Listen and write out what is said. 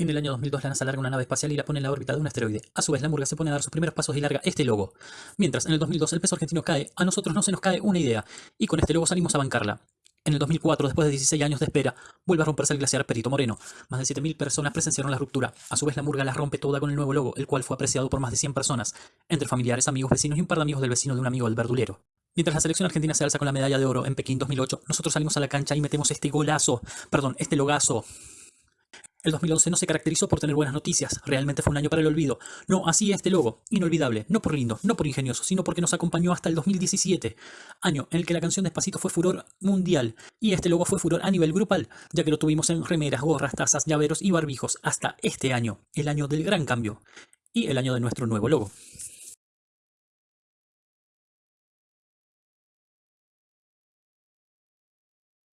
En el año 2002 la NASA larga una nave espacial y la pone en la órbita de un asteroide. A su vez la murga se pone a dar sus primeros pasos y larga este logo. Mientras en el 2002 el peso argentino cae, a nosotros no se nos cae una idea. Y con este logo salimos a bancarla. En el 2004, después de 16 años de espera, vuelve a romperse el glaciar Perito Moreno. Más de 7.000 personas presenciaron la ruptura. A su vez la murga la rompe toda con el nuevo logo, el cual fue apreciado por más de 100 personas, entre familiares, amigos, vecinos y un par de amigos del vecino de un amigo del verdulero. Mientras la selección argentina se alza con la medalla de oro en Pekín 2008, nosotros salimos a la cancha y metemos este golazo, perdón, este logazo. El 2011 no se caracterizó por tener buenas noticias, realmente fue un año para el olvido. No, así este logo, inolvidable, no por lindo, no por ingenioso, sino porque nos acompañó hasta el 2017, año en el que la canción Despacito fue furor mundial, y este logo fue furor a nivel grupal, ya que lo tuvimos en remeras, gorras, tazas, llaveros y barbijos hasta este año, el año del gran cambio, y el año de nuestro nuevo logo.